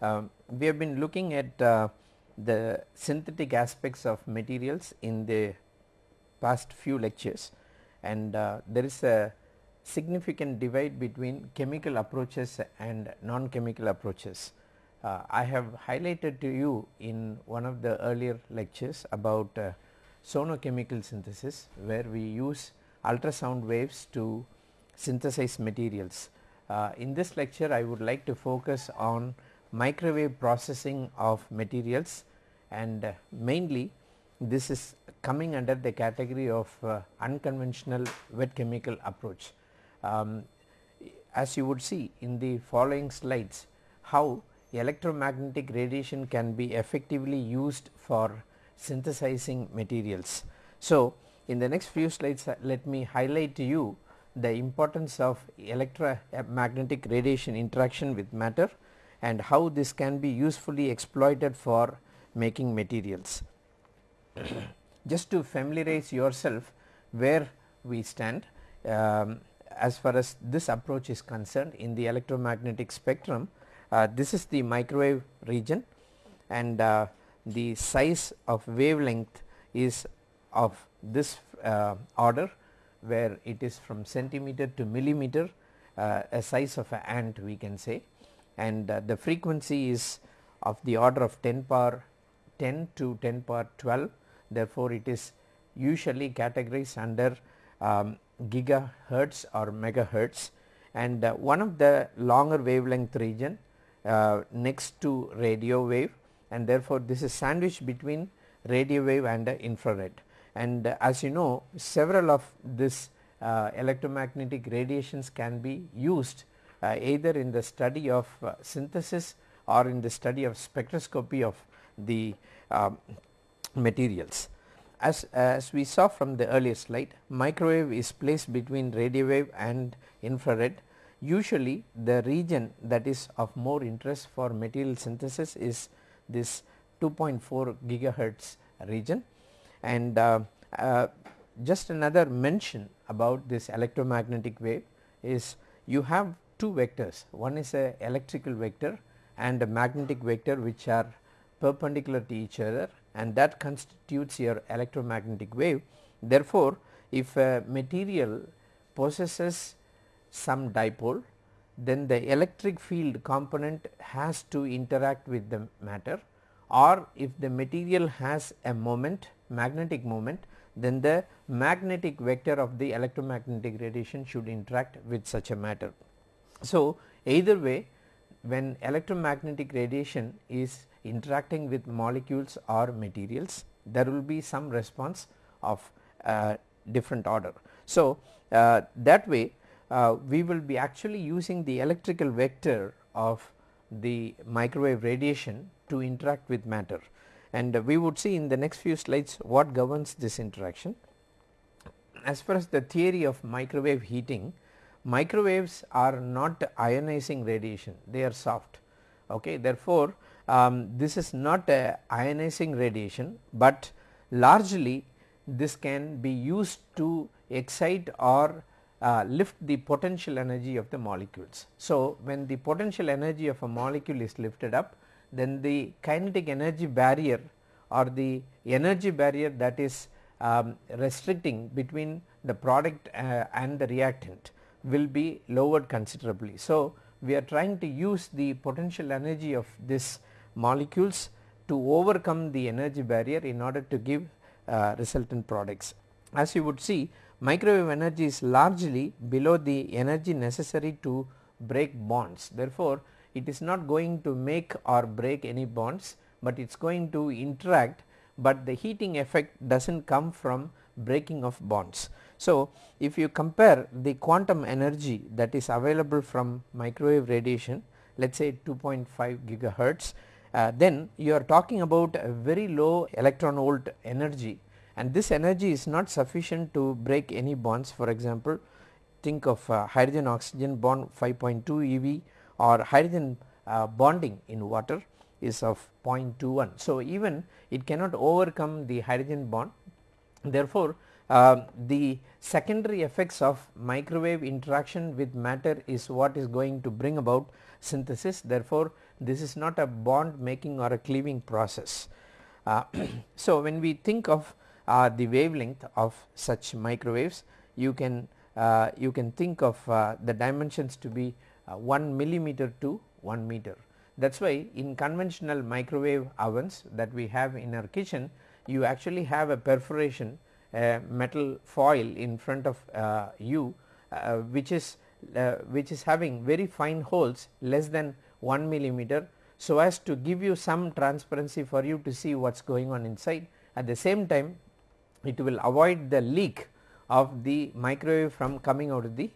Um, we have been looking at uh, the synthetic aspects of materials in the past few lectures and uh, there is a significant divide between chemical approaches and non-chemical approaches. Uh, I have highlighted to you in one of the earlier lectures about uh, sonochemical synthesis where we use ultrasound waves to synthesize materials. Uh, in this lecture I would like to focus on microwave processing of materials and uh, mainly this is coming under the category of uh, unconventional wet chemical approach. Um, as you would see in the following slides how electromagnetic radiation can be effectively used for synthesizing materials. So, in the next few slides uh, let me highlight to you the importance of electromagnetic radiation interaction with matter and how this can be usefully exploited for making materials. Just to familiarize yourself where we stand um, as far as this approach is concerned in the electromagnetic spectrum uh, this is the microwave region and uh, the size of wavelength is of this uh, order where it is from centimeter to millimeter uh, a size of an ant we can say and uh, the frequency is of the order of 10 power 10 to 10 power 12 therefore it is usually categorized under um, gigahertz or megahertz. And uh, one of the longer wavelength region uh, next to radio wave. And therefore this is sandwiched between radio wave and uh, infrared. And uh, as you know several of this uh, electromagnetic radiations can be used either in the study of uh, synthesis or in the study of spectroscopy of the um, materials. As, as we saw from the earlier slide microwave is placed between radio wave and infrared usually the region that is of more interest for material synthesis is this 2.4 gigahertz region and uh, uh, just another mention about this electromagnetic wave is you have two vectors one is a electrical vector and a magnetic vector which are perpendicular to each other and that constitutes your electromagnetic wave. Therefore, if a material possesses some dipole then the electric field component has to interact with the matter or if the material has a moment magnetic moment then the magnetic vector of the electromagnetic radiation should interact with such a matter. So, either way when electromagnetic radiation is interacting with molecules or materials there will be some response of uh, different order. So, uh, that way uh, we will be actually using the electrical vector of the microwave radiation to interact with matter and we would see in the next few slides what governs this interaction. As far as the theory of microwave heating microwaves are not ionizing radiation they are soft okay therefore um, this is not a ionizing radiation but largely this can be used to excite or uh, lift the potential energy of the molecules. So, when the potential energy of a molecule is lifted up then the kinetic energy barrier or the energy barrier that is um, restricting between the product uh, and the reactant will be lowered considerably. So, we are trying to use the potential energy of this molecules to overcome the energy barrier in order to give uh, resultant products. As you would see microwave energy is largely below the energy necessary to break bonds. Therefore, it is not going to make or break any bonds, but it is going to interact, but the heating effect does not come from breaking of bonds. So, if you compare the quantum energy that is available from microwave radiation let us say 2.5 gigahertz uh, then you are talking about a very low electron volt energy. And this energy is not sufficient to break any bonds. For example think of uh, hydrogen oxygen bond 5.2 eV or hydrogen uh, bonding in water is of 0.21. So, even it cannot overcome the hydrogen bond. Therefore, uh, the secondary effects of microwave interaction with matter is what is going to bring about synthesis therefore, this is not a bond making or a cleaving process. Uh, so, when we think of uh, the wavelength of such microwaves you can uh, you can think of uh, the dimensions to be uh, 1 millimeter to 1 meter. That is why in conventional microwave ovens that we have in our kitchen you actually have a perforation metal foil in front of uh, you uh, which is uh, which is having very fine holes less than 1 millimeter so as to give you some transparency for you to see what is going on inside at the same time it will avoid the leak of the microwave from coming out of the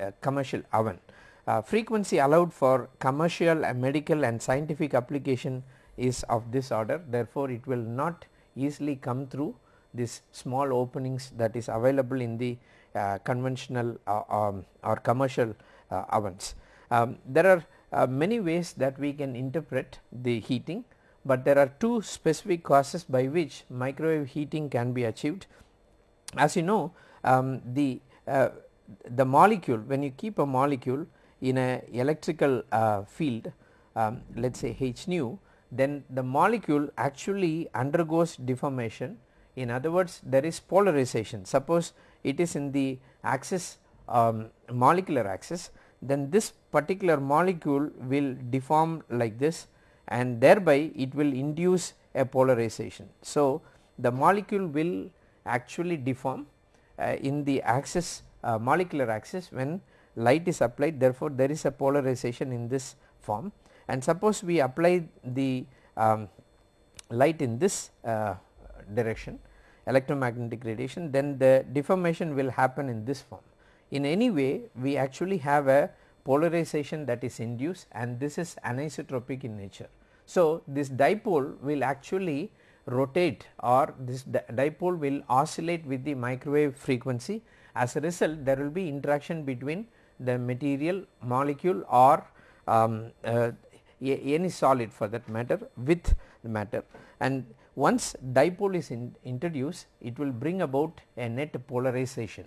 uh, commercial oven. Uh, frequency allowed for commercial and medical and scientific application is of this order therefore, it will not easily come through these small openings that is available in the uh, conventional uh, um, or commercial uh, ovens. Um, there are uh, many ways that we can interpret the heating, but there are two specific causes by which microwave heating can be achieved. As you know um, the the molecule when you keep a molecule in a electrical field um, let us say h nu then the molecule actually undergoes deformation in other words there is polarization suppose it is in the axis um, molecular axis then this particular molecule will deform like this and thereby it will induce a polarization. So, the molecule will actually deform uh, in the axis uh, molecular axis when light is applied therefore, there is a polarization in this form and suppose we apply the um, light in this uh, direction electromagnetic radiation then the deformation will happen in this form. In any way we actually have a polarization that is induced and this is anisotropic in nature. So, this dipole will actually rotate or this dipole will oscillate with the microwave frequency as a result there will be interaction between the material molecule or um, uh, any solid for that matter with the matter and once dipole is in introduced it will bring about a net polarization.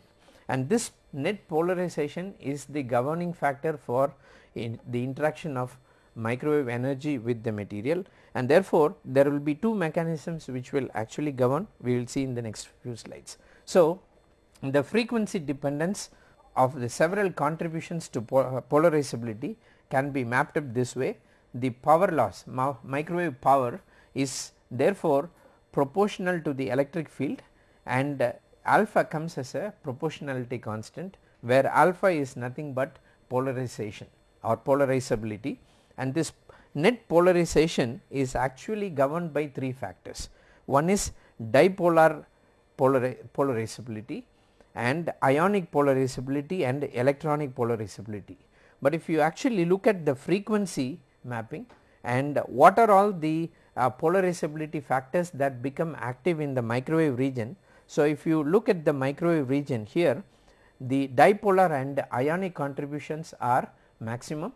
And this net polarization is the governing factor for in the interaction of microwave energy with the material. And therefore, there will be two mechanisms which will actually govern. We will see in the next few slides. So, the frequency dependence of the several contributions to uh, polarizability can be mapped up this way. The power loss microwave power is therefore proportional to the electric field and uh, alpha comes as a proportionality constant where alpha is nothing but polarization or polarizability and this net polarization is actually governed by three factors. One is dipolar polarizability and ionic polarizability and electronic polarizability. But if you actually look at the frequency mapping and what are all the uh, polarizability factors that become active in the microwave region. So, if you look at the microwave region here the dipolar and ionic contributions are maximum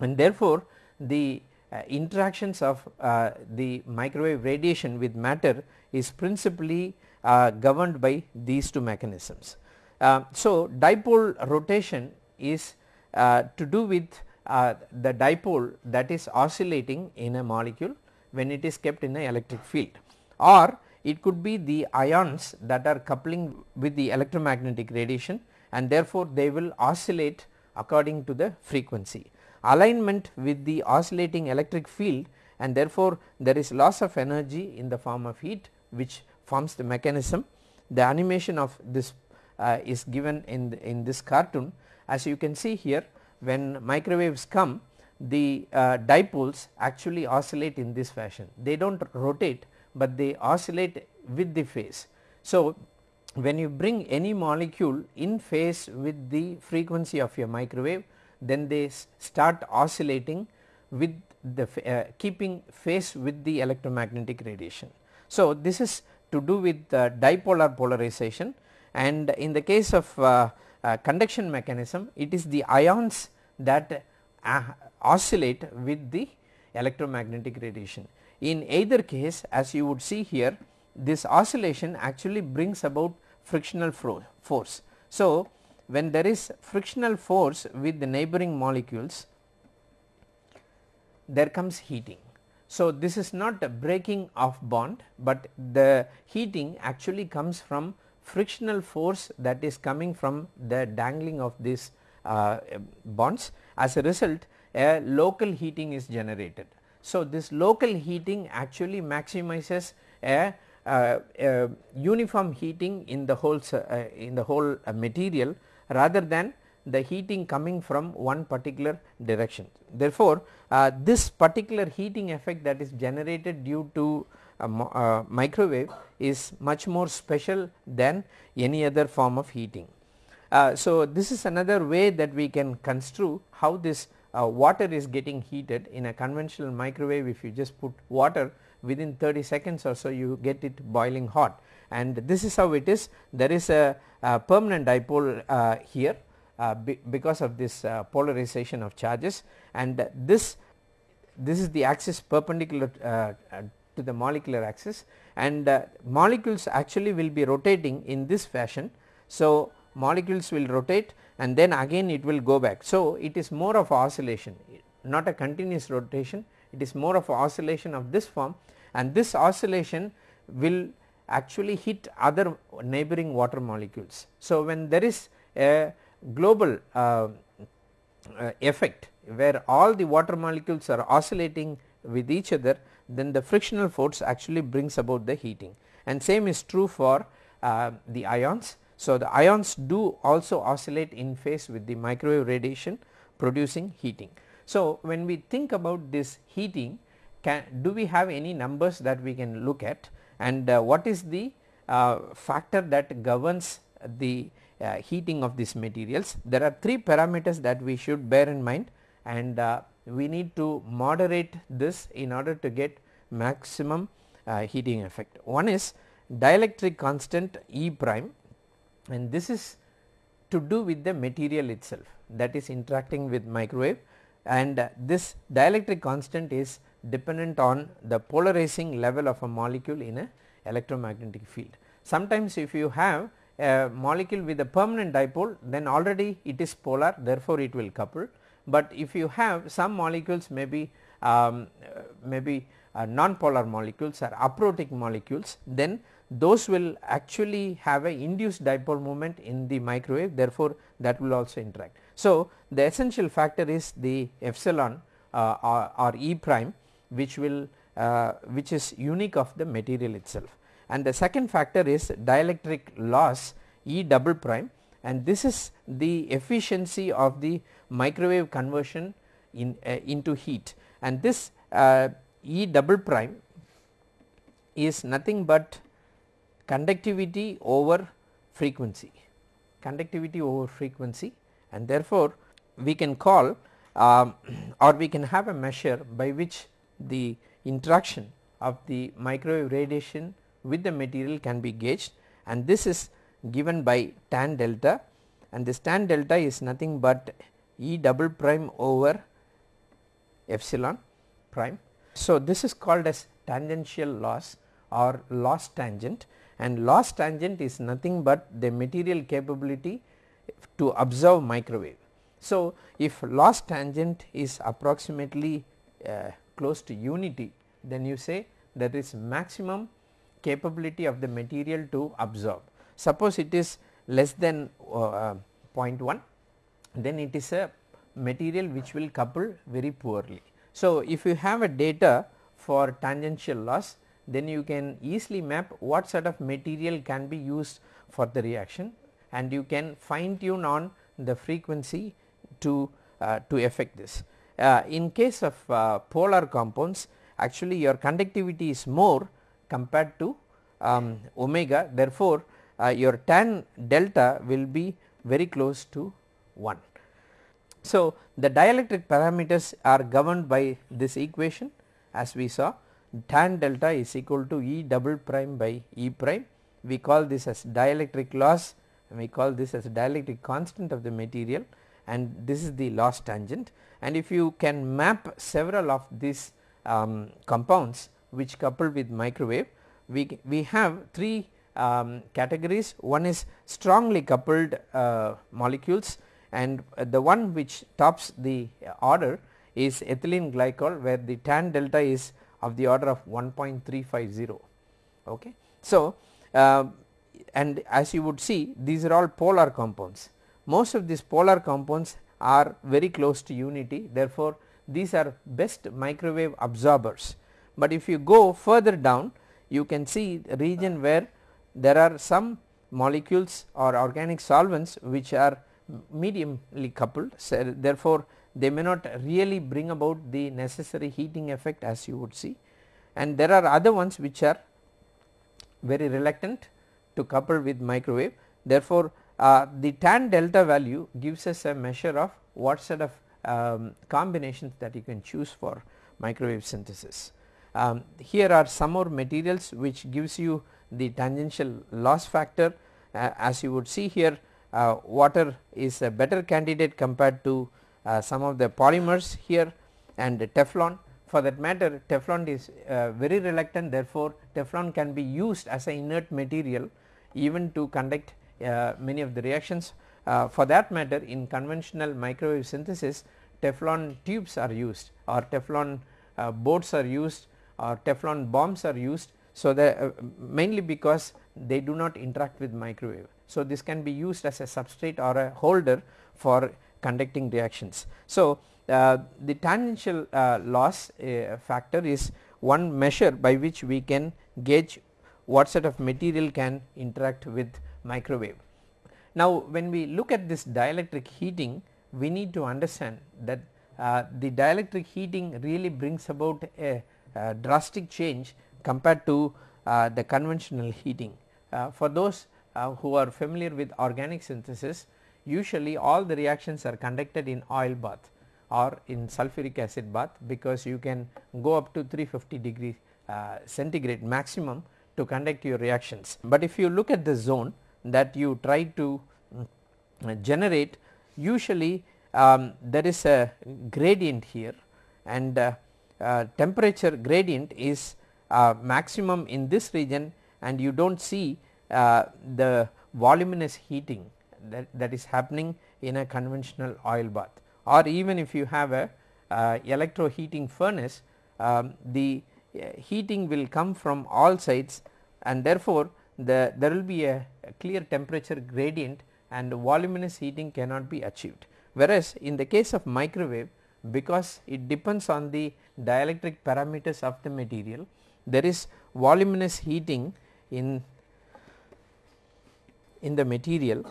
and therefore, the uh, interactions of uh, the microwave radiation with matter is principally uh, governed by these two mechanisms. Uh, so, dipole rotation is uh, to do with the dipole that is oscillating in a molecule when it is kept in an electric field or it could be the ions that are coupling with the electromagnetic radiation and therefore, they will oscillate according to the frequency. Alignment with the oscillating electric field and therefore, there is loss of energy in the form of heat which forms the mechanism. The animation of this uh, is given in, the, in this cartoon as you can see here when microwaves come the uh, dipoles actually oscillate in this fashion. They do not rotate, but they oscillate with the phase. So, when you bring any molecule in phase with the frequency of your microwave then they start oscillating with the uh, keeping phase with the electromagnetic radiation. So, this is to do with uh, dipolar polarization and in the case of uh, uh conduction mechanism it is the ions that uh, oscillate with the electromagnetic radiation. In either case as you would see here this oscillation actually brings about frictional force. So, when there is frictional force with the neighboring molecules there comes heating. So, this is not a breaking of bond, but the heating actually comes from frictional force that is coming from the dangling of these uh, bonds. As a result a local heating is generated. So, this local heating actually maximizes a, uh, a uniform heating in the whole uh, in the whole uh, material rather than the heating coming from one particular direction. Therefore, uh, this particular heating effect that is generated due to uh, microwave is much more special than any other form of heating. Uh, so, this is another way that we can construe how this uh, water is getting heated in a conventional microwave. If you just put water within 30 seconds or so you get it boiling hot. And this is how it is. There is a, a permanent dipole uh, here uh, be because of this uh, polarization of charges. And this this is the axis perpendicular uh, uh, to the molecular axis. And molecules actually will be rotating in this fashion. So, molecules will rotate and then again it will go back. So, it is more of oscillation not a continuous rotation it is more of oscillation of this form and this oscillation will actually hit other neighboring water molecules. So, when there is a global uh, uh, effect where all the water molecules are oscillating with each other then the frictional force actually brings about the heating and same is true for uh, the ions. So, the ions do also oscillate in phase with the microwave radiation producing heating. So, when we think about this heating can do we have any numbers that we can look at and uh, what is the uh, factor that governs the uh, heating of these materials. There are three parameters that we should bear in mind and uh, we need to moderate this in order to get maximum uh, heating effect. One is dielectric constant E prime and this is to do with the material itself that is interacting with microwave and uh, this dielectric constant is dependent on the polarizing level of a molecule in a electromagnetic field. Sometimes if you have a molecule with a permanent dipole then already it is polar therefore it will couple but if you have some molecules maybe um, maybe uh, non-polar molecules or aprotic molecules then those will actually have a induced dipole moment in the microwave therefore that will also interact. So, the essential factor is the epsilon uh, or, or, E prime which will uh, which is unique of the material itself and the second factor is dielectric loss E double prime and this is the efficiency of the microwave conversion in uh, into heat and this uh, E double prime is nothing but conductivity over frequency conductivity over frequency and therefore we can call um, or we can have a measure by which the interaction of the microwave radiation with the material can be gauged and this is given by tan delta and this tan delta is nothing but E double prime over epsilon prime. So, this is called as tangential loss or loss tangent and loss tangent is nothing but the material capability to absorb microwave. So, if loss tangent is approximately uh, close to unity then you say there is maximum capability of the material to absorb. Suppose it is less than uh, 0.1 then it is a material which will couple very poorly. So, if you have a data for tangential loss then you can easily map what sort of material can be used for the reaction and you can fine tune on the frequency to uh, to affect this. Uh, in case of uh, polar compounds actually your conductivity is more compared to um, omega therefore, uh, your tan delta will be very close to 1. So, the dielectric parameters are governed by this equation as we saw tan delta is equal to E double prime by E prime. We call this as dielectric loss. And we call this as dielectric constant of the material. And this is the loss tangent. And if you can map several of these um, compounds which couple with microwave we, we have three um, categories. One is strongly coupled uh, molecules. And uh, the one which tops the order is ethylene glycol where the tan delta is of the order of 1.350 okay. So, uh, and as you would see these are all polar compounds most of these polar compounds are very close to unity therefore, these are best microwave absorbers, but if you go further down you can see region where there are some molecules or organic solvents which are mediumly coupled so therefore, they may not really bring about the necessary heating effect as you would see and there are other ones which are very reluctant to couple with microwave. Therefore, uh, the tan delta value gives us a measure of what set of um, combinations that you can choose for microwave synthesis. Um, here are some more materials which gives you the tangential loss factor uh, as you would see here uh, water is a better candidate compared to some of the polymers here and Teflon for that matter Teflon is uh, very reluctant therefore, Teflon can be used as an inert material even to conduct uh, many of the reactions. Uh, for that matter in conventional microwave synthesis Teflon tubes are used or Teflon uh, boards are used or Teflon bombs are used. So, that uh, mainly because they do not interact with microwave. So, this can be used as a substrate or a holder for conducting reactions. So, uh, the tangential uh, loss uh, factor is one measure by which we can gauge what sort of material can interact with microwave. Now, when we look at this dielectric heating we need to understand that uh, the dielectric heating really brings about a, a drastic change compared to uh, the conventional heating. Uh, for those who are familiar with organic synthesis usually all the reactions are conducted in oil bath or in sulfuric acid bath because you can go up to 350 degree uh, centigrade maximum to conduct your reactions. But if you look at the zone that you try to mm, generate usually um, there is a gradient here and uh, uh, temperature gradient is uh, maximum in this region and you do not see uh, the voluminous heating that, that is happening in a conventional oil bath or even if you have a uh, electro heating furnace um, the uh, heating will come from all sides and therefore, the there will be a, a clear temperature gradient and voluminous heating cannot be achieved. Whereas, in the case of microwave because it depends on the dielectric parameters of the material there is voluminous heating in in the material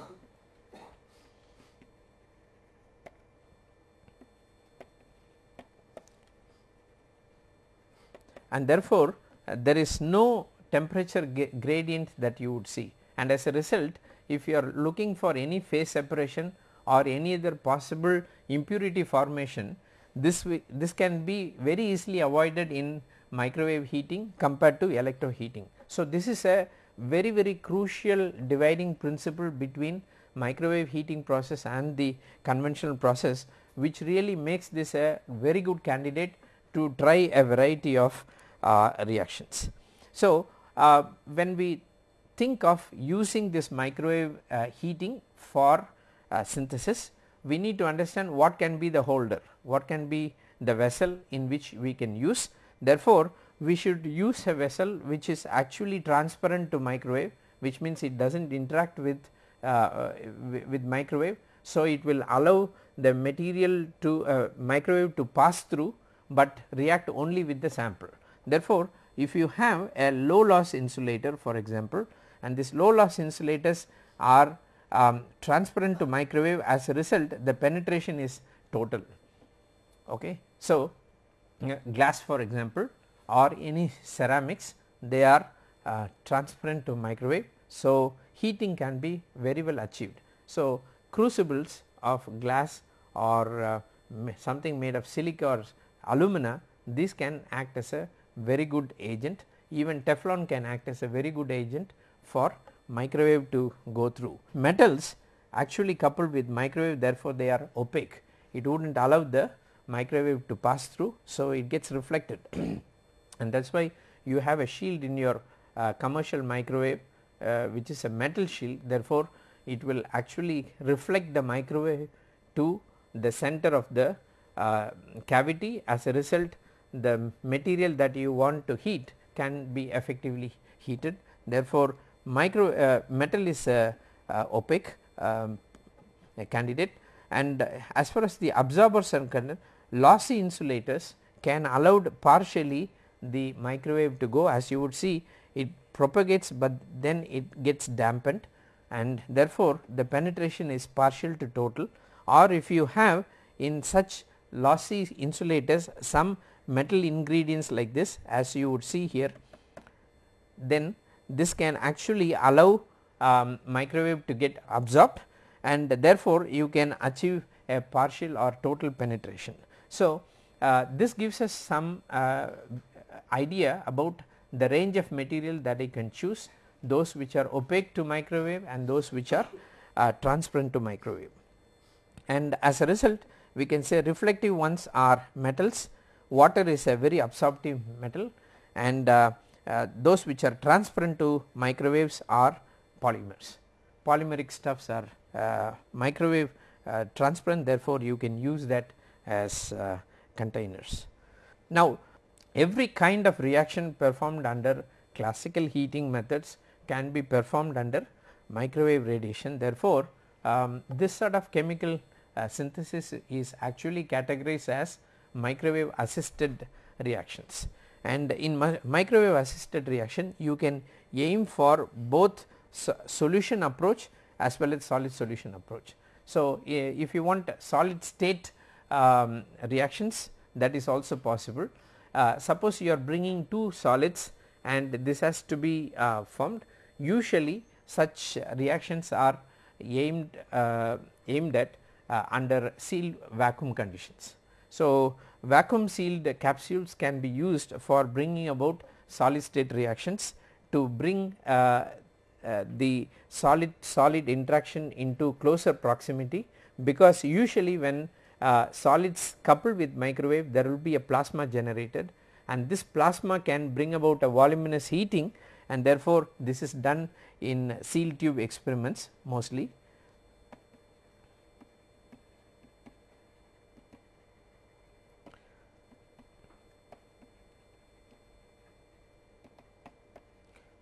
and therefore, uh, there is no temperature gradient that you would see and as a result if you are looking for any phase separation or any other possible impurity formation this this can be very easily avoided in microwave heating compared to electro heating. So, this is a very very crucial dividing principle between microwave heating process and the conventional process which really makes this a very good candidate to try a variety of reactions. So, uh, when we think of using this microwave uh, heating for uh, synthesis we need to understand what can be the holder, what can be the vessel in which we can use. Therefore, we should use a vessel which is actually transparent to microwave which means it does not interact with, uh, with microwave. So, it will allow the material to uh, microwave to pass through, but react only with the sample. Therefore, if you have a low loss insulator for example and this low loss insulators are um, transparent to microwave as a result the penetration is total. Okay. So, glass for example or any ceramics they are uh, transparent to microwave. So, heating can be very well achieved. So, crucibles of glass or uh, something made of silica or alumina these can act as a very good agent even Teflon can act as a very good agent for microwave to go through. Metals actually coupled with microwave therefore, they are opaque it would not allow the microwave to pass through. So, it gets reflected and that is why you have a shield in your uh, commercial microwave uh, which is a metal shield therefore, it will actually reflect the microwave to the center of the uh, cavity as a result the material that you want to heat can be effectively heated. Therefore, micro uh, metal is uh, uh, opaque um, candidate. And as far as the absorbers are concerned lossy insulators can allow partially the microwave to go. As you would see it propagates, but then it gets dampened. And therefore, the penetration is partial to total. Or if you have in such lossy insulators some metal ingredients like this as you would see here then this can actually allow um, microwave to get absorbed and therefore, you can achieve a partial or total penetration. So, uh, this gives us some uh, idea about the range of material that I can choose those which are opaque to microwave and those which are uh, transparent to microwave. And as a result we can say reflective ones are metals, water is a very absorptive metal and uh, uh, those which are transparent to microwaves are polymers. Polymeric stuffs are uh, microwave uh, transparent therefore, you can use that as uh, containers. Now, every kind of reaction performed under classical heating methods can be performed under microwave radiation. Therefore, um, this sort of chemical uh, synthesis is actually categorized as microwave assisted reactions and in mi microwave assisted reaction you can aim for both so solution approach as well as solid solution approach. So, if you want solid state um, reactions that is also possible. Uh, suppose you are bringing two solids and this has to be uh, formed usually such reactions are aimed uh, aimed at uh, under sealed vacuum conditions. So, vacuum sealed capsules can be used for bringing about solid state reactions to bring uh, uh, the solid solid interaction into closer proximity because usually when uh, solids coupled with microwave there will be a plasma generated and this plasma can bring about a voluminous heating and therefore, this is done in sealed tube experiments mostly.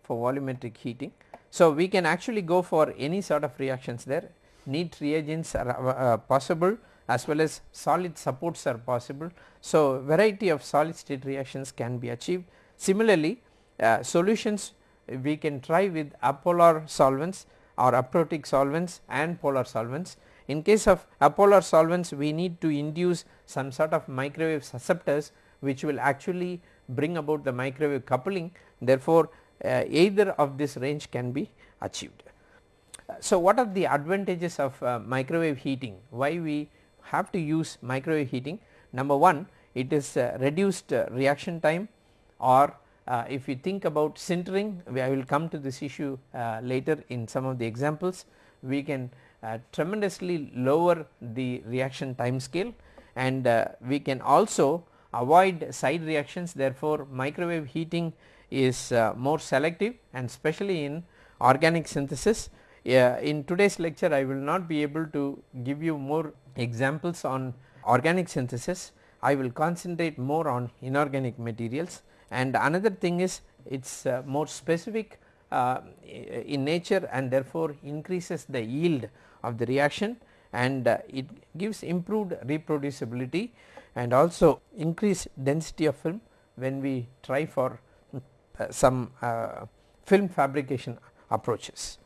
For volumetric heating. So, we can actually go for any sort of reactions there neat reagents are uh, possible as well as solid supports are possible. So, variety of solid state reactions can be achieved. Similarly, uh, solutions we can try with apolar solvents or aprotic solvents and polar solvents. In case of apolar solvents we need to induce some sort of microwave susceptors which will actually bring about the microwave coupling therefore, uh, either of this range can be achieved. So, what are the advantages of uh, microwave heating? Why we have to use microwave heating? Number 1 it is uh, reduced uh, reaction time or uh, if you think about sintering I will come to this issue uh, later in some of the examples we can uh, tremendously lower the reaction time scale and we can also avoid side reactions therefore microwave heating is more selective and especially in organic synthesis. In today's lecture I will not be able to give you more examples on organic synthesis. I will concentrate more on inorganic materials. And another thing is it is uh, more specific uh, in nature and therefore increases the yield of the reaction. And uh, it gives improved reproducibility and also increased density of film when we try for uh, some uh, film fabrication approaches.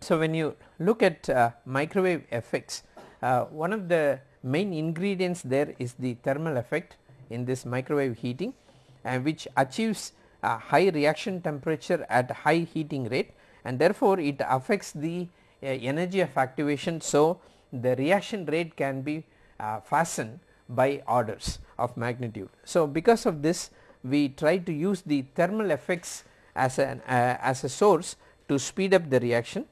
So, when you look at uh, microwave effects uh, one of the main ingredients there is the thermal effect in this microwave heating and which achieves a high reaction temperature at high heating rate and therefore, it affects the uh, energy of activation. So, the reaction rate can be uh, fastened by orders of magnitude. So, because of this we try to use the thermal effects as an uh, as a source to speed up the reaction.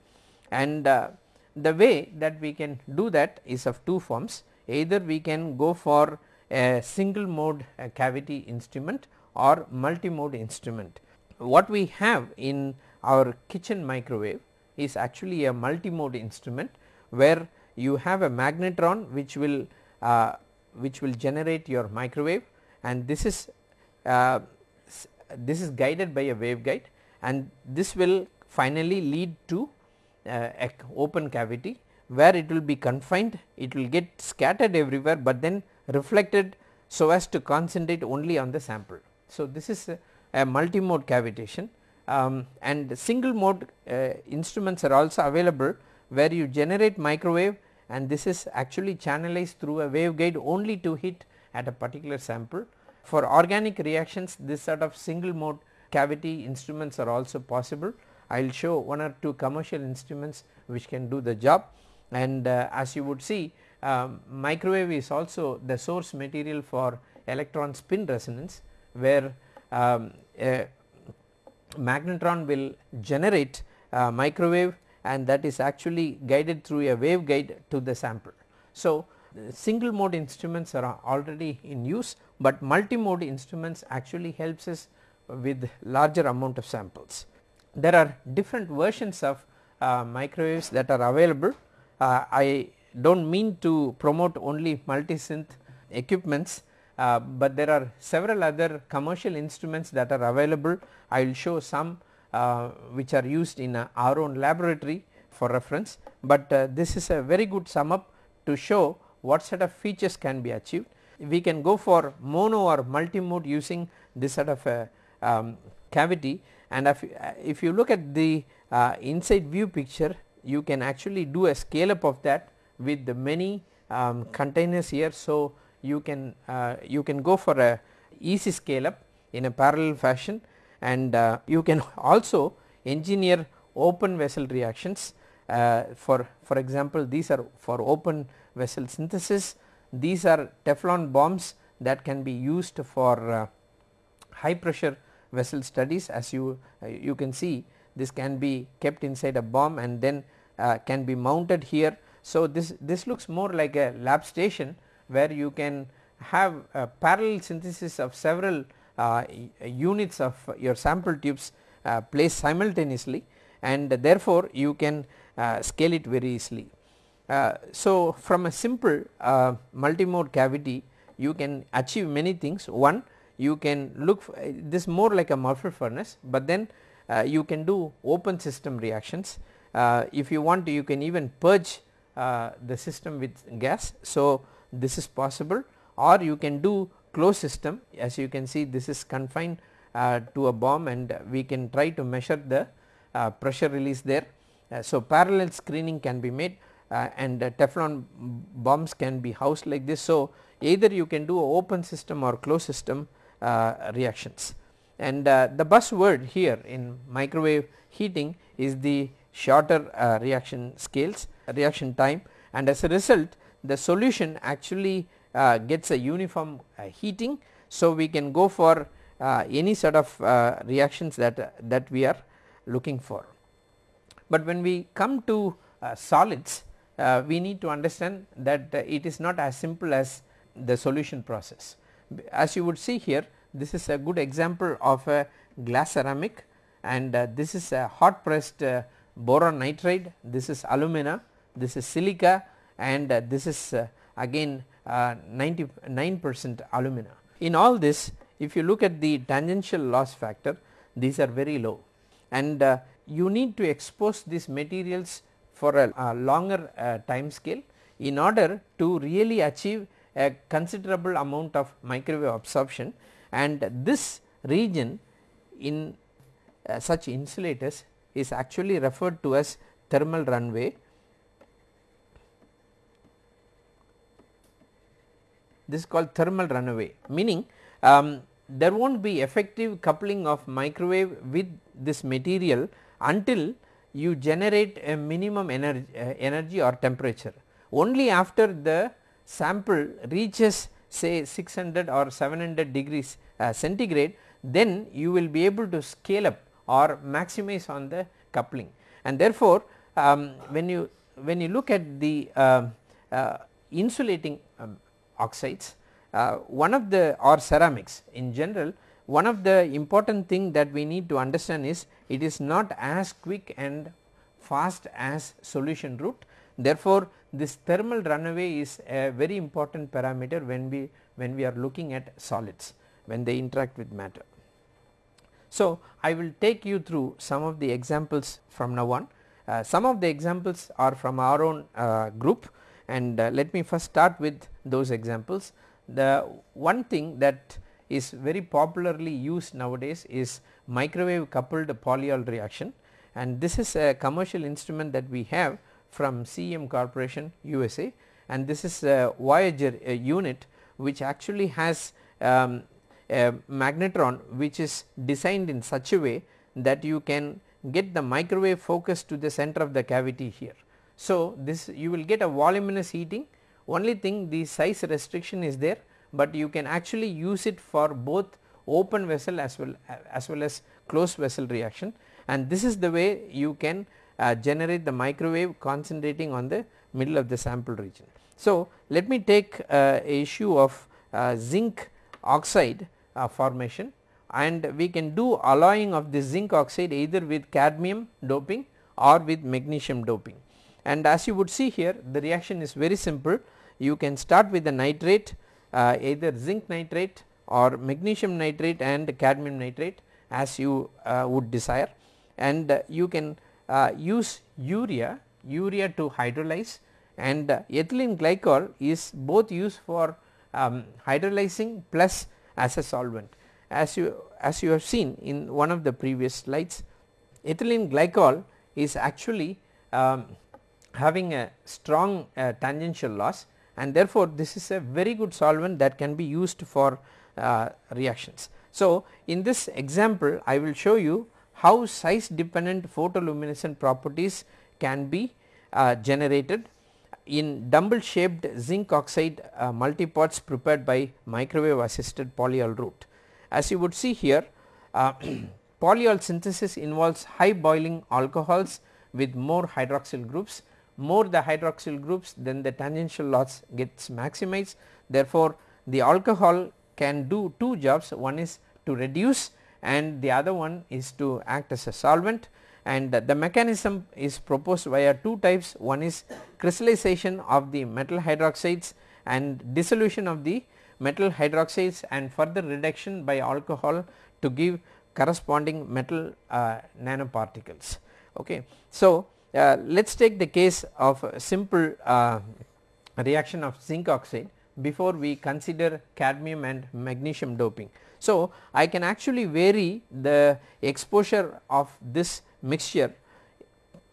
And uh, the way that we can do that is of two forms. Either we can go for a single mode cavity instrument or multi mode instrument. What we have in our kitchen microwave is actually a multi-mode instrument where you have a magnetron which will uh, which will generate your microwave. And this is uh, this is guided by a waveguide and this will finally lead to uh, a open cavity where it will be confined it will get scattered everywhere, but then reflected so as to concentrate only on the sample. So, this is a, a multi mode cavitation um, and single mode uh, instruments are also available where you generate microwave and this is actually channelized through a waveguide only to hit at a particular sample. For organic reactions this sort of single mode cavity instruments are also possible. I will show one or two commercial instruments which can do the job and uh, as you would see um, microwave is also the source material for electron spin resonance where um, a magnetron will generate uh, microwave and that is actually guided through a waveguide to the sample. So, single mode instruments are already in use, but multi mode instruments actually helps us with larger amount of samples. There are different versions of uh, microwaves that are available. Uh, I do not mean to promote only multi-synth equipments, uh, but there are several other commercial instruments that are available. I will show some uh, which are used in uh, our own laboratory for reference, but uh, this is a very good sum up to show what set of features can be achieved. We can go for mono or multi-mode using this sort of a um, cavity and if, if you look at the uh, inside view picture you can actually do a scale up of that with the many um, containers here. So, you can uh, you can go for a easy scale up in a parallel fashion and uh, you can also engineer open vessel reactions uh, for for example these are for open vessel synthesis these are Teflon bombs that can be used for uh, high pressure vessel studies as you uh, you can see this can be kept inside a bomb and then uh, can be mounted here. So, this this looks more like a lab station where you can have a parallel synthesis of several uh, units of your sample tubes uh, placed simultaneously and therefore, you can uh, scale it very easily. So, from a simple multimode cavity you can achieve many things one you can look this more like a muffle furnace, but then uh, you can do open system reactions. Uh, if you want you can even purge uh, the system with gas. So, this is possible or you can do closed system as you can see this is confined uh, to a bomb and we can try to measure the uh, pressure release there. Uh, so, parallel screening can be made uh, and Teflon bombs can be housed like this. So, either you can do open system or closed system uh, reactions and uh, the buzzword here in microwave heating is the shorter reaction scales reaction time and as a result the solution actually uh, gets a uniform uh, heating. So, we can go for uh, any sort of reactions that, that we are looking for. But when we come to solids we need to understand that it is not as simple as the solution process. As you would see here this is a good example of a glass ceramic and uh, this is a hot pressed uh, boron nitride, this is alumina, this is silica and uh, this is again uh, 99 percent alumina. In all this if you look at the tangential loss factor these are very low and uh, you need to expose these materials for a, a longer uh, time scale in order to really achieve a considerable amount of microwave absorption. And this region in uh, such insulators is actually referred to as thermal runaway. This is called thermal runaway meaning um, there will not be effective coupling of microwave with this material until you generate a minimum energy, uh, energy or temperature. Only after the sample reaches say 600 or 700 degrees uh, centigrade then you will be able to scale up or maximize on the coupling and therefore, um, when you when you look at the uh, uh insulating um, oxides. Uh, one of the or ceramics in general one of the important thing that we need to understand is it is not as quick and fast as solution route. Therefore, this thermal runaway is a very important parameter when we when we are looking at solids when they interact with matter. So, I will take you through some of the examples from now on. Uh, some of the examples are from our own uh, group and uh, let me first start with those examples. The one thing that is very popularly used nowadays is microwave coupled polyol reaction. And this is a commercial instrument that we have from CEM Corporation USA and this is a Voyager a unit which actually has um, a magnetron which is designed in such a way that you can get the microwave focus to the center of the cavity here. So, this you will get a voluminous heating. Only thing the size restriction is there but you can actually use it for both open vessel as well as well as closed vessel reaction and this is the way you can uh, generate the microwave concentrating on the middle of the sample region. So, let me take uh, a issue of uh, zinc oxide uh, formation and we can do alloying of the zinc oxide either with cadmium doping or with magnesium doping. And as you would see here the reaction is very simple you can start with the nitrate uh, either zinc nitrate or magnesium nitrate and cadmium nitrate as you uh, would desire. And uh, you can uh, use urea, urea to hydrolyze. And uh, ethylene glycol is both used for um, hydrolyzing plus as a solvent. As you as you have seen in one of the previous slides ethylene glycol is actually um, having a strong uh, tangential loss and therefore, this is a very good solvent that can be used for uh, reactions. So, in this example I will show you how size dependent photoluminescent properties can be uh, generated in dumbbell shaped zinc oxide uh, multipods prepared by microwave assisted polyol route. As you would see here uh, polyol synthesis involves high boiling alcohols with more hydroxyl groups more the hydroxyl groups then the tangential loss gets maximized therefore, the alcohol can do two jobs one is to reduce and the other one is to act as a solvent and the mechanism is proposed via two types one is crystallization of the metal hydroxides and dissolution of the metal hydroxides and further reduction by alcohol to give corresponding metal uh, nanoparticles. Okay. So, uh, let us take the case of a simple uh, reaction of zinc oxide before we consider cadmium and magnesium doping. So, I can actually vary the exposure of this mixture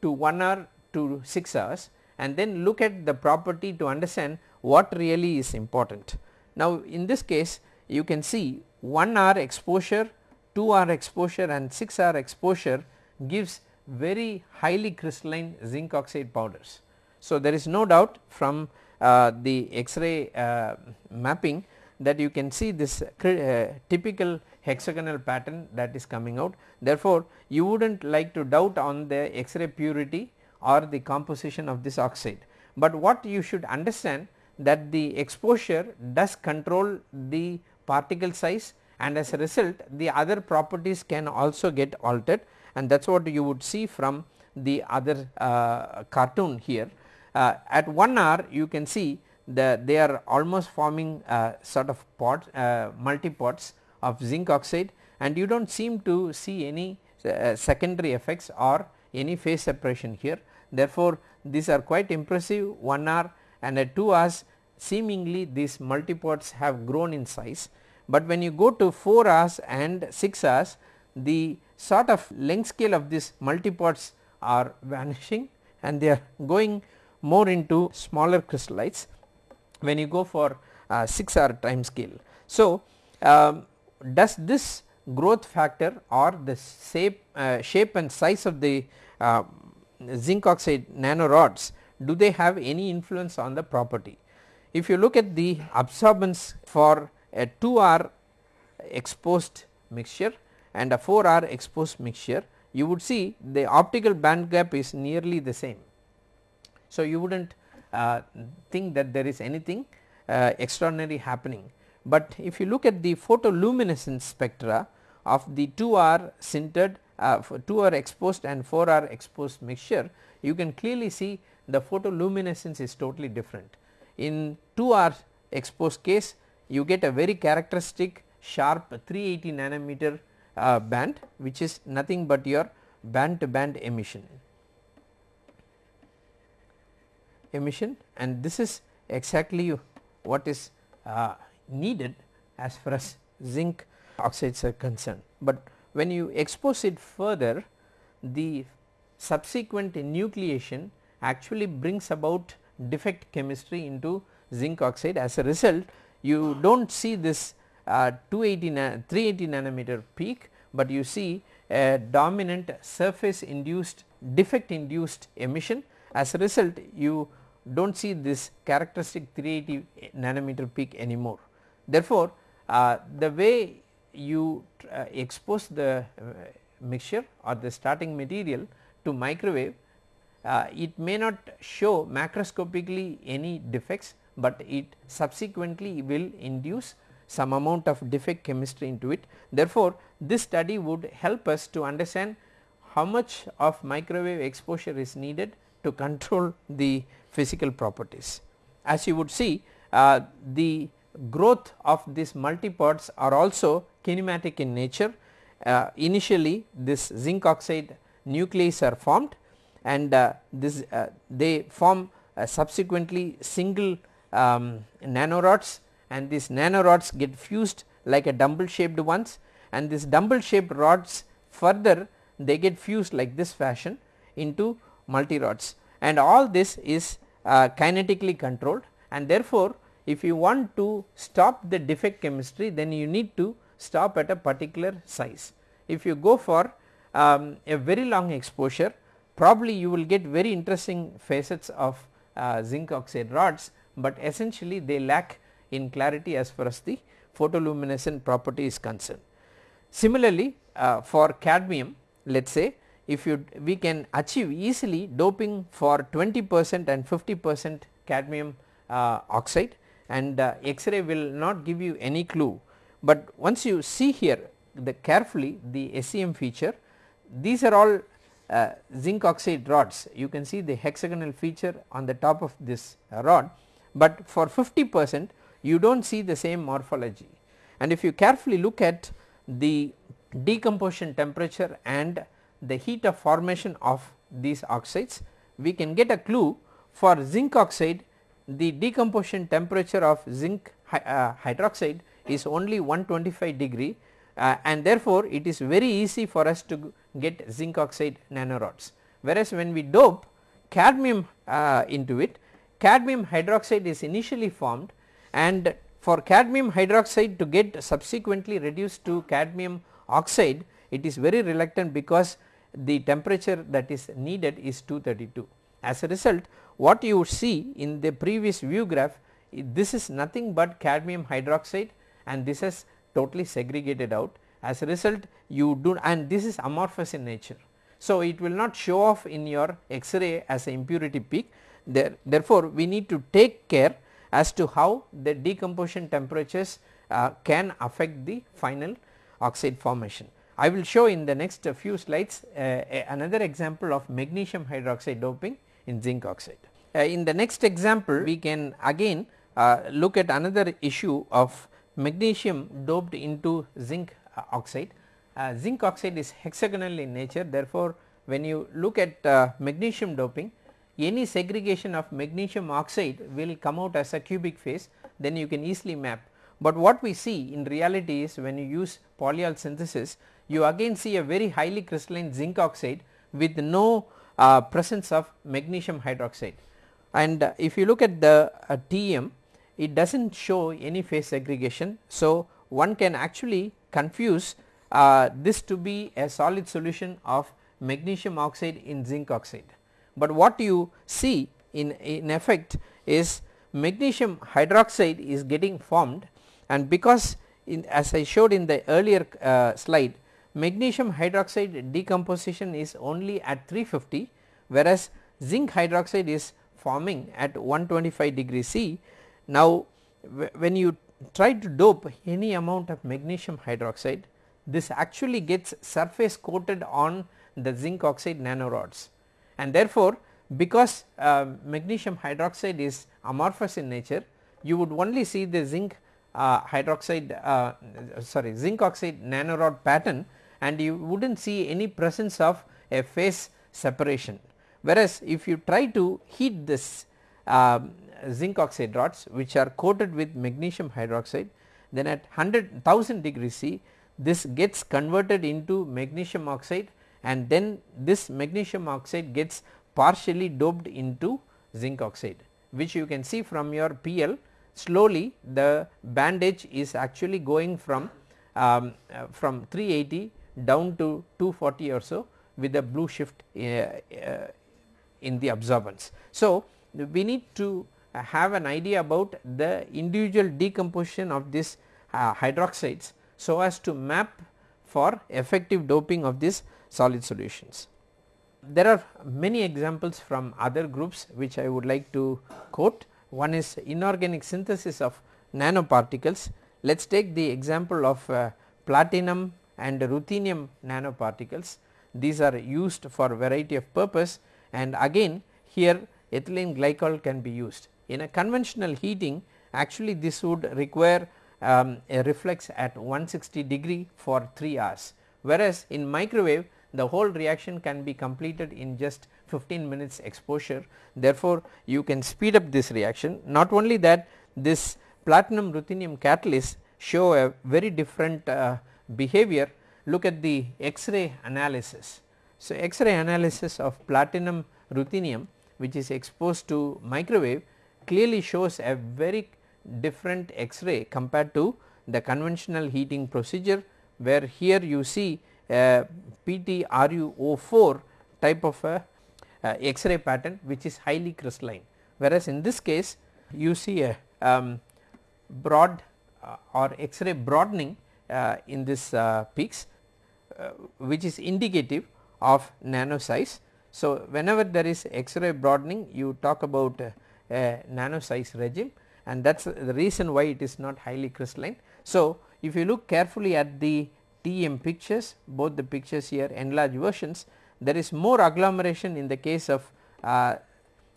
to 1 hour to 6 hours and then look at the property to understand what really is important. Now, in this case you can see 1 hour exposure, 2 hour exposure and 6 hour exposure gives very highly crystalline zinc oxide powders. So, there is no doubt from uh, the X-ray uh, mapping that you can see this uh, typical hexagonal pattern that is coming out. Therefore, you would not like to doubt on the X-ray purity or the composition of this oxide, but what you should understand that the exposure does control the particle size and as a result the other properties can also get altered and that is what you would see from the other uh, cartoon here. Uh, at 1 hour you can see that they are almost forming sort of pots uh, multi pods of zinc oxide and you do not seem to see any uh, secondary effects or any phase separation here. Therefore, these are quite impressive 1 hour and at 2 hours seemingly these multipods have grown in size, but when you go to 4 hours and 6 hours the sort of length scale of these multipods are vanishing and they are going more into smaller crystallites when you go for uh, 6 hour time scale. So, um, does this growth factor or the shape, uh, shape and size of the uh, zinc oxide nanorods do they have any influence on the property. If you look at the absorbance for a 2 hour exposed mixture and a 4R exposed mixture you would see the optical band gap is nearly the same. So, you would not uh, think that there is anything uh, extraordinary happening, but if you look at the photoluminescence spectra of the 2R sintered uh, 2R exposed and 4R exposed mixture you can clearly see the photoluminescence is totally different. In 2R exposed case you get a very characteristic sharp 380 nanometer uh, band which is nothing but your band to band emission emission and this is exactly what is uh, needed as far as zinc oxides are concerned. But when you expose it further the subsequent nucleation actually brings about defect chemistry into zinc oxide as a result you do not see this uh, 280 380 nanometer peak, but you see a dominant surface induced defect induced emission as a result you do not see this characteristic 380 nanometer peak anymore. Therefore, uh, the way you uh, expose the uh, mixture or the starting material to microwave uh, it may not show macroscopically any defects, but it subsequently will induce some amount of defect chemistry into it. Therefore, this study would help us to understand how much of microwave exposure is needed to control the physical properties. As you would see uh, the growth of these multipods are also kinematic in nature. Uh, initially this zinc oxide nuclei are formed and uh, this uh, they form uh, subsequently single um, nanorods and these nanorods get fused like a dumbbell shaped ones and this dumbbell shaped rods further they get fused like this fashion into multi rods and all this is uh, kinetically controlled and therefore, if you want to stop the defect chemistry then you need to stop at a particular size. If you go for um, a very long exposure probably you will get very interesting facets of uh, zinc oxide rods, but essentially they lack in clarity as far as the photoluminescent property is concerned. Similarly, uh, for cadmium let us say if you we can achieve easily doping for 20 percent and 50 percent cadmium uh, oxide and uh, X-ray will not give you any clue, but once you see here the carefully the SEM feature these are all uh, zinc oxide rods. You can see the hexagonal feature on the top of this uh, rod, but for 50 percent you do not see the same morphology and if you carefully look at the decomposition temperature and the heat of formation of these oxides we can get a clue for zinc oxide the decomposition temperature of zinc uh, hydroxide is only 125 degree uh, and therefore, it is very easy for us to get zinc oxide nanorods. Whereas, when we dope cadmium uh, into it cadmium hydroxide is initially formed and for cadmium hydroxide to get subsequently reduced to cadmium oxide it is very reluctant because the temperature that is needed is 232. As a result what you see in the previous view graph this is nothing but cadmium hydroxide and this is totally segregated out as a result you do and this is amorphous in nature. So, it will not show off in your X-ray as a impurity peak there, therefore, we need to take care as to how the decomposition temperatures uh, can affect the final oxide formation. I will show in the next few slides uh, another example of magnesium hydroxide doping in zinc oxide. Uh, in the next example we can again uh, look at another issue of magnesium doped into zinc uh, oxide. Uh, zinc oxide is hexagonal in nature therefore, when you look at magnesium doping any segregation of magnesium oxide will come out as a cubic phase then you can easily map. But what we see in reality is when you use polyol synthesis you again see a very highly crystalline zinc oxide with no uh, presence of magnesium hydroxide. And uh, if you look at the uh, TEM it does not show any phase segregation. So, one can actually confuse uh, this to be a solid solution of magnesium oxide in zinc oxide. But what you see in, in effect is magnesium hydroxide is getting formed and because in as I showed in the earlier uh, slide magnesium hydroxide decomposition is only at 350 whereas zinc hydroxide is forming at 125 degree C. Now when you try to dope any amount of magnesium hydroxide this actually gets surface coated on the zinc oxide nanorods and therefore, because uh, magnesium hydroxide is amorphous in nature you would only see the zinc uh, hydroxide uh, sorry zinc oxide nanorod pattern and you would not see any presence of a phase separation. Whereas, if you try to heat this um, zinc oxide rods which are coated with magnesium hydroxide then at 100 1000 degrees C this gets converted into magnesium oxide and then this magnesium oxide gets partially doped into zinc oxide which you can see from your PL slowly the band edge is actually going from um, uh, from 380 down to 240 or so with a blue shift uh, uh, in the absorbance. So, we need to have an idea about the individual decomposition of this uh, hydroxides so as to map for effective doping of these solid solutions. There are many examples from other groups which I would like to quote. One is inorganic synthesis of nanoparticles. Let us take the example of uh, platinum and ruthenium nanoparticles. These are used for variety of purpose and again here ethylene glycol can be used. In a conventional heating actually this would require um, a reflux at 160 degree for 3 hours whereas in microwave the whole reaction can be completed in just 15 minutes exposure. Therefore, you can speed up this reaction not only that this platinum ruthenium catalyst show a very different uh, behavior look at the X-ray analysis. So, X-ray analysis of platinum ruthenium which is exposed to microwave clearly shows a very different X-ray compared to the conventional heating procedure where here you see a PTRuO4 type of a uh, X-ray pattern which is highly crystalline whereas in this case you see a um, broad uh, or X-ray broadening uh, in this uh, peaks uh, which is indicative of nano size. So, whenever there is X-ray broadening you talk about a nano size regime and that is the reason why it is not highly crystalline. So, if you look carefully at the TEM pictures both the pictures here enlarged versions there is more agglomeration in the case of uh,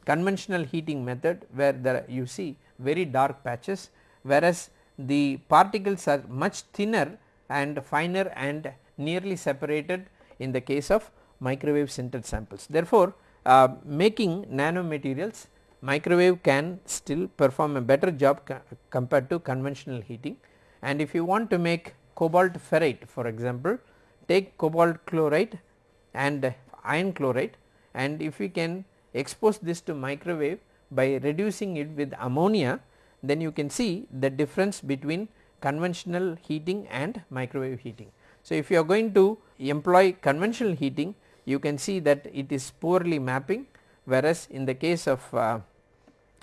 conventional heating method where there you see very dark patches whereas the particles are much thinner and finer and nearly separated in the case of microwave sintered samples. Therefore, uh, making nanomaterials microwave can still perform a better job compared to conventional heating and if you want to make cobalt ferrite for example take cobalt chloride and iron chloride and if we can expose this to microwave by reducing it with ammonia then you can see the difference between conventional heating and microwave heating. So, if you are going to employ conventional heating you can see that it is poorly mapping whereas in the case of uh,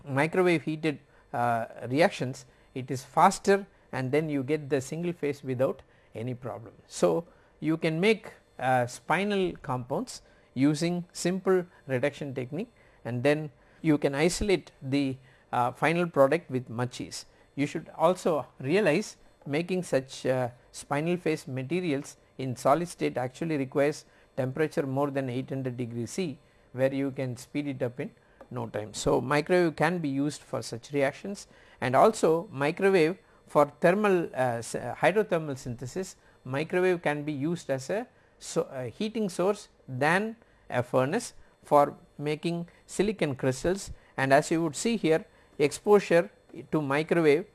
microwave heated uh, reactions it is faster and then you get the single phase without any problem. So, you can make uh, spinel compounds using simple reduction technique and then you can isolate the uh, final product with much ease. You should also realize making such uh, spinel phase materials in solid state actually requires temperature more than 800 degree C where you can speed it up in no time. So, microwave can be used for such reactions and also microwave for thermal uh, uh, hydrothermal synthesis microwave can be used as a so, uh, heating source than a furnace for making silicon crystals and as you would see here exposure to microwave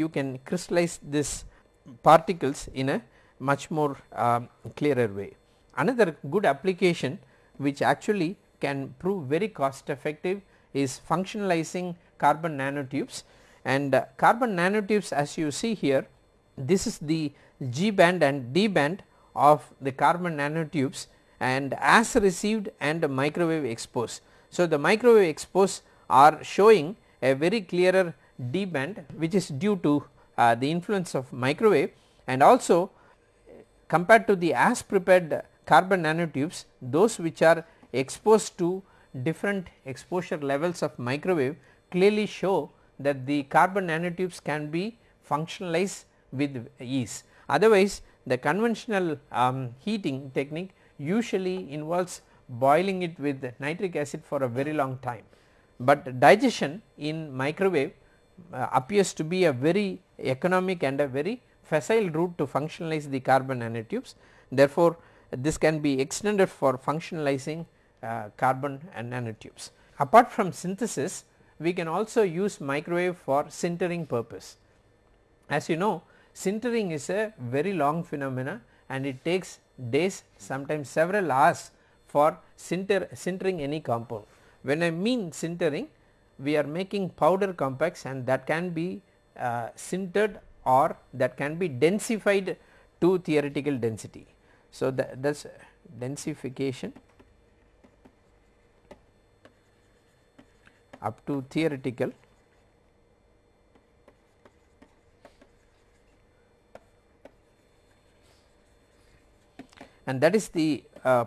you can crystallize this particles in a much more um, clearer way. Another good application which actually can prove very cost effective is functionalizing carbon nanotubes and uh, carbon nanotubes as you see here this is the G band and D band of the carbon nanotubes and as received and microwave exposed. So, the microwave exposed are showing a very clearer D band which is due to uh, the influence of microwave and also compared to the as prepared carbon nanotubes those which are exposed to different exposure levels of microwave clearly show that the carbon nanotubes can be functionalized with ease. Otherwise the conventional um, heating technique usually involves boiling it with nitric acid for a very long time, but digestion in microwave uh, appears to be a very economic and a very facile route to functionalize the carbon nanotubes. Therefore, this can be extended for functionalizing uh, carbon and nanotubes. Apart from synthesis we can also use microwave for sintering purpose. As you know sintering is a very long phenomena and it takes days sometimes several hours for sinter, sintering any compound. When I mean sintering we are making powder compacts and that can be uh, sintered or that can be densified to theoretical density. So, that is densification up to theoretical and that is the uh,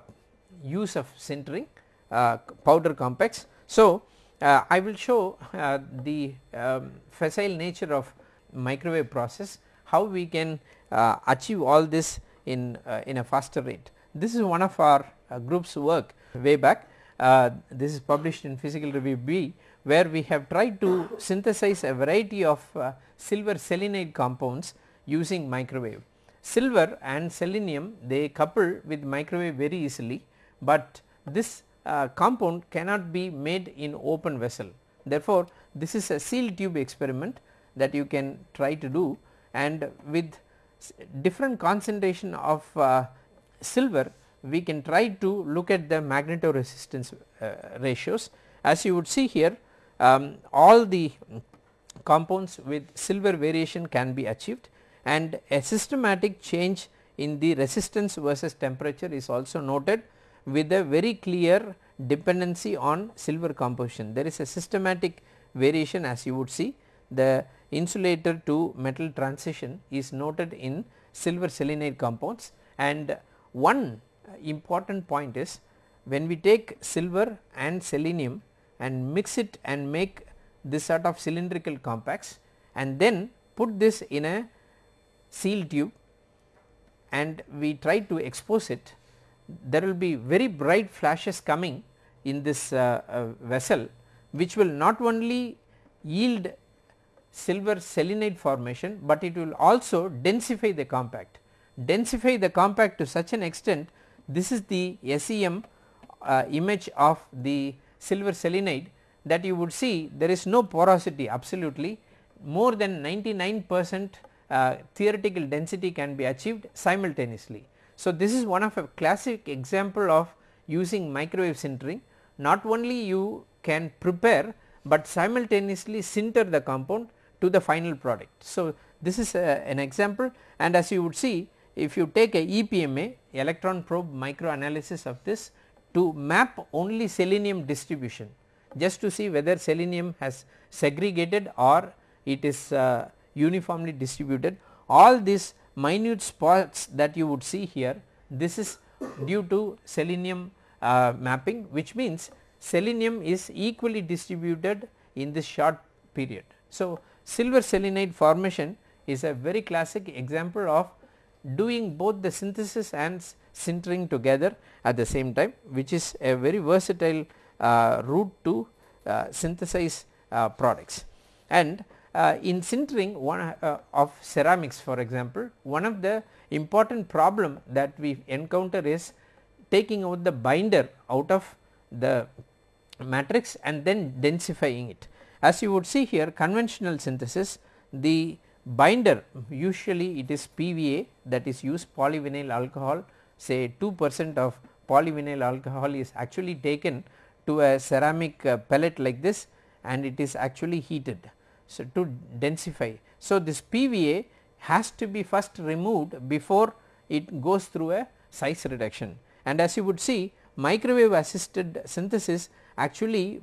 use of sintering uh, powder compacts. So, uh, I will show uh, the um, facile nature of microwave process how we can uh, achieve all this in uh, in a faster rate. This is one of our groups work way back uh, this is published in physical review B where we have tried to synthesize a variety of uh, silver selenide compounds using microwave. Silver and selenium they couple with microwave very easily, but this uh, compound cannot be made in open vessel. Therefore, this is a sealed tube experiment that you can try to do and with different concentration of uh, silver we can try to look at the magnetoresistance uh, ratios. As you would see here um, all the compounds with silver variation can be achieved and a systematic change in the resistance versus temperature is also noted with a very clear dependency on silver composition. There is a systematic variation as you would see the insulator to metal transition is noted in silver selenide compounds and one important point is when we take silver and selenium and mix it and make this sort of cylindrical compacts and then put this in a seal tube and we try to expose it there will be very bright flashes coming in this uh, uh, vessel which will not only yield silver selenide formation, but it will also densify the compact. Densify the compact to such an extent this is the SEM uh, image of the silver selenide that you would see there is no porosity absolutely more than 99 percent uh, theoretical density can be achieved simultaneously. So, this is one of a classic example of using microwave sintering not only you can prepare, but simultaneously sinter the compound to the final product. So, this is a, an example and as you would see if you take a EPMA electron probe microanalysis of this to map only selenium distribution just to see whether selenium has segregated or it is uh, uniformly distributed all these minute spots that you would see here this is due to selenium uh, mapping which means selenium is equally distributed in this short period. So, silver selenide formation is a very classic example of doing both the synthesis and sintering together at the same time which is a very versatile uh, route to uh, synthesize uh, products. And uh, in sintering one uh, of ceramics for example, one of the important problem that we encounter is taking out the binder out of the matrix and then densifying it. As you would see here conventional synthesis the binder usually it is PVA that is used polyvinyl alcohol say 2 percent of polyvinyl alcohol is actually taken to a ceramic uh, pellet like this and it is actually heated. So, to densify. So, this PVA has to be first removed before it goes through a size reduction and as you would see microwave assisted synthesis actually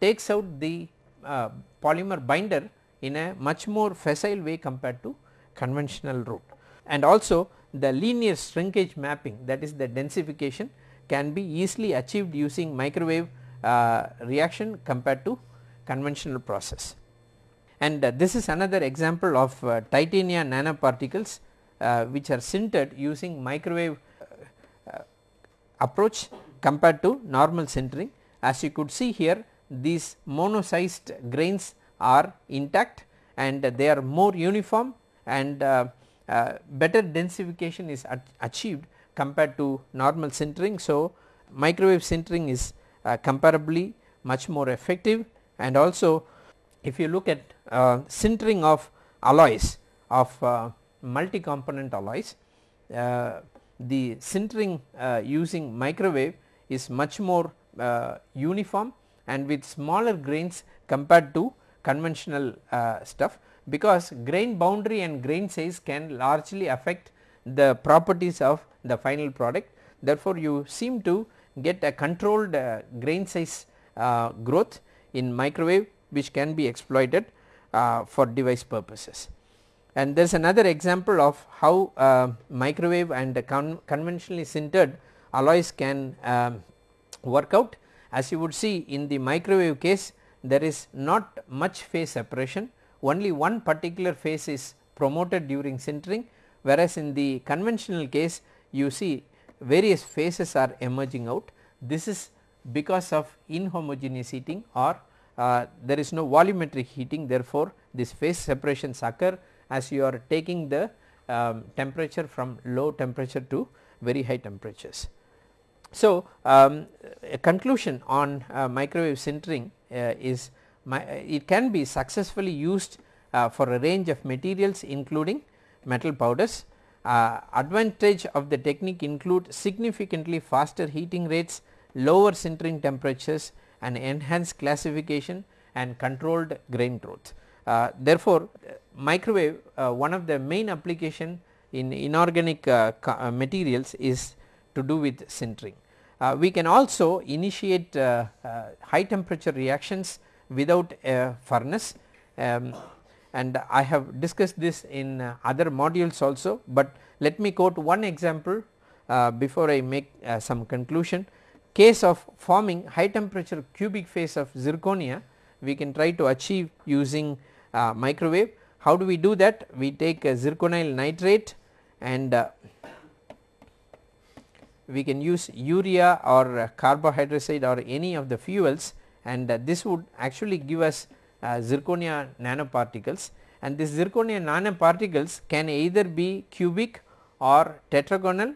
takes out the uh, polymer binder in a much more facile way compared to conventional route. And also the linear shrinkage mapping that is the densification can be easily achieved using microwave uh, reaction compared to conventional process. and uh, this is another example of uh, titania nanoparticles uh, which are sintered using microwave uh, approach compared to normal sintering. As you could see here these mono-sized grains are intact and they are more uniform and uh, uh, better densification is achieved compared to normal sintering. So, microwave sintering is uh, comparably much more effective and also if you look at uh, sintering of alloys of uh, multi component alloys uh, the sintering using microwave is much more uniform and with smaller grains compared to conventional stuff because grain boundary and grain size can largely affect the properties of the final product. Therefore, you seem to get a controlled uh, grain size uh, growth in microwave which can be exploited uh, for device purposes. And there is another example of how uh, microwave and con conventionally sintered alloys can um, work out. As you would see in the microwave case there is not much phase separation only one particular phase is promoted during sintering whereas in the conventional case you see various phases are emerging out. This is because of inhomogeneous heating or uh, there is no volumetric heating therefore, this phase separations occur as you are taking the um, temperature from low temperature to very high temperatures. So, um, a conclusion on uh, microwave sintering is my, it can be successfully used uh, for a range of materials including metal powders. Uh, advantage of the technique include significantly faster heating rates, lower sintering temperatures and enhanced classification and controlled grain growth. Uh, therefore, microwave uh, one of the main application in inorganic uh, uh, materials is to do with sintering. We can also initiate high temperature reactions without a furnace um, and I have discussed this in uh, other modules also, but let me quote one example uh, before I make uh, some conclusion. Case of forming high temperature cubic phase of zirconia we can try to achieve using uh, microwave. How do we do that? We take zirconyl nitrate and uh, we can use urea or carbohydrazide or any of the fuels and uh, this would actually give us uh, zirconia nanoparticles and this zirconia nanoparticles can either be cubic or tetragonal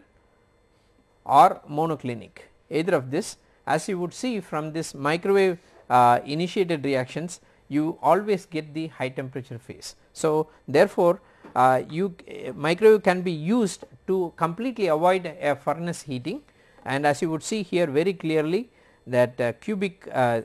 or monoclinic either of this as you would see from this microwave uh, initiated reactions you always get the high temperature phase. So, therefore, uh, you uh, microwave can be used to completely avoid a furnace heating. And as you would see here very clearly that uh, cubic uh,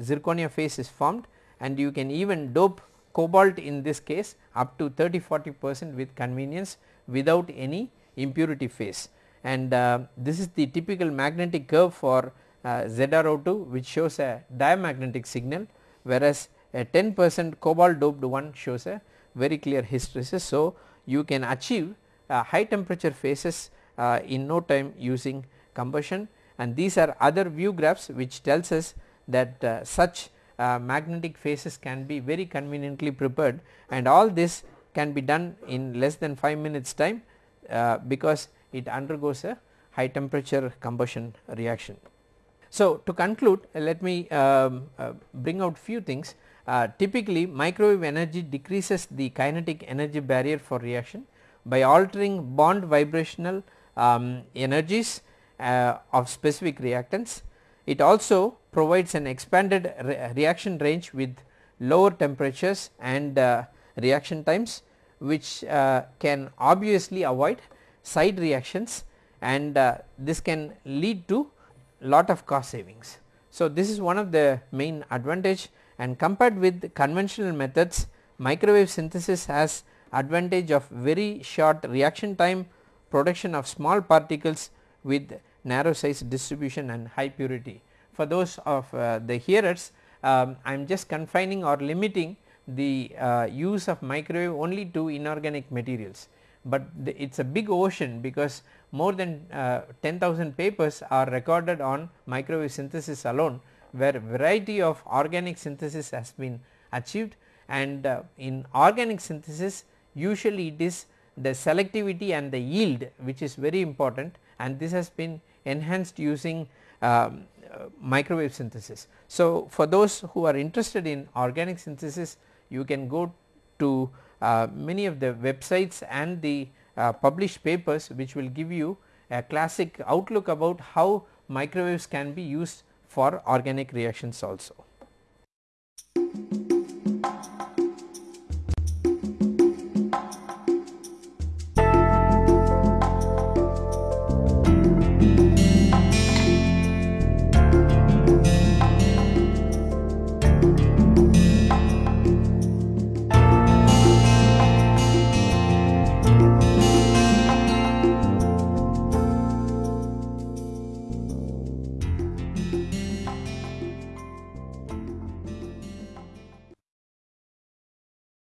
zirconia phase is formed. And you can even dope cobalt in this case up to 30 40 percent with convenience without any impurity phase. And uh, this is the typical magnetic curve for uh, ZrO2 which shows a diamagnetic signal whereas a 10 percent cobalt doped one shows a very clear hysteresis. So, you can achieve uh, high temperature phases uh, in no time using combustion and these are other view graphs which tells us that uh, such uh, magnetic phases can be very conveniently prepared and all this can be done in less than 5 minutes time uh, because it undergoes a high temperature combustion reaction. So, to conclude let me um, uh, bring out few things uh, typically microwave energy decreases the kinetic energy barrier for reaction by altering bond vibrational um, energies uh, of specific reactants. It also provides an expanded re reaction range with lower temperatures and uh, reaction times which uh, can obviously avoid side reactions and uh, this can lead to lot of cost savings. So, this is one of the main advantage and compared with conventional methods microwave synthesis has advantage of very short reaction time production of small particles with narrow size distribution and high purity. For those of uh, the hearers um, I am just confining or limiting the uh, use of microwave only to inorganic materials, but it is a big ocean because more than uh, 10,000 papers are recorded on microwave synthesis alone where variety of organic synthesis has been achieved and uh, in organic synthesis usually it is the selectivity and the yield which is very important and this has been enhanced using um, uh, microwave synthesis. So, for those who are interested in organic synthesis you can go to uh, many of the websites and the uh, published papers which will give you a classic outlook about how microwaves can be used for organic reactions also.